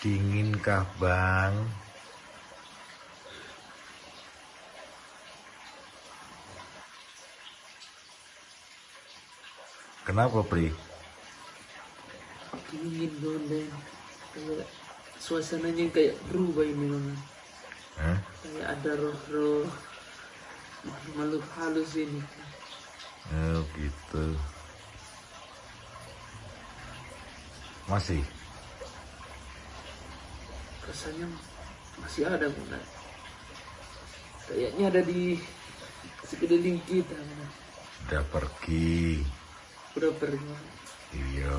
Dingin kah bang? Kenapa Pri? dingin kayak suasananya kayak berubah ini memang Hah? kayak ada roh-roh makhluk halus ini Oh gitu. Masih? Rasanya masih ada bunda kayaknya ada di sekeliling kita Bunda. Udah pergi. udah pergi Iya.